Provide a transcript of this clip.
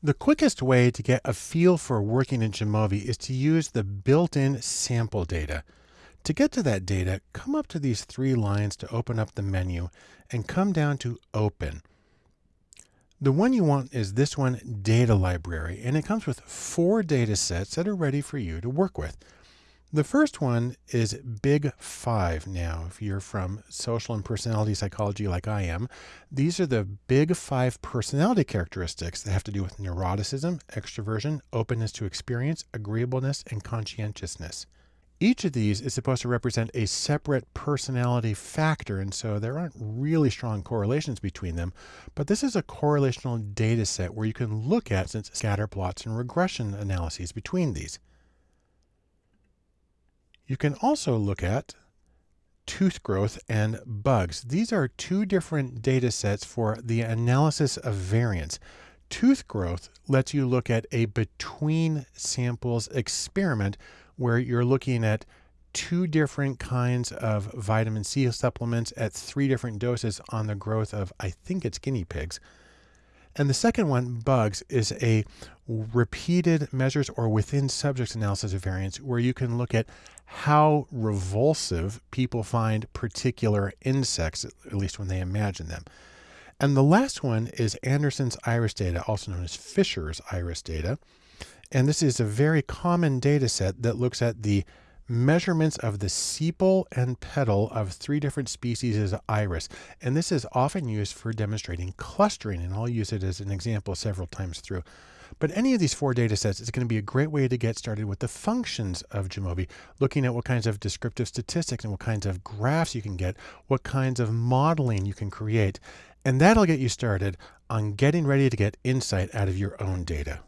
The quickest way to get a feel for working in Jamovi is to use the built-in sample data. To get to that data, come up to these three lines to open up the menu and come down to Open. The one you want is this one, Data Library, and it comes with four data sets that are ready for you to work with. The first one is Big Five now. If you're from social and personality psychology like I am, these are the big five personality characteristics that have to do with neuroticism, extroversion, openness to experience, agreeableness, and conscientiousness. Each of these is supposed to represent a separate personality factor, and so there aren't really strong correlations between them. But this is a correlational data set where you can look at since scatter plots and regression analyses between these. You can also look at tooth growth and bugs. These are two different data sets for the analysis of variance. Tooth growth lets you look at a between samples experiment where you're looking at two different kinds of vitamin C supplements at three different doses on the growth of, I think it's guinea pigs. And the second one, bugs, is a repeated measures or within subjects analysis of variance where you can look at how revulsive people find particular insects, at least when they imagine them. And the last one is Anderson's iris data, also known as Fisher's iris data. And this is a very common data set that looks at the measurements of the sepal and petal of three different species of iris. And this is often used for demonstrating clustering, and I'll use it as an example several times through. But any of these four data sets is going to be a great way to get started with the functions of Jamovi, looking at what kinds of descriptive statistics and what kinds of graphs you can get, what kinds of modeling you can create. And that'll get you started on getting ready to get insight out of your own data.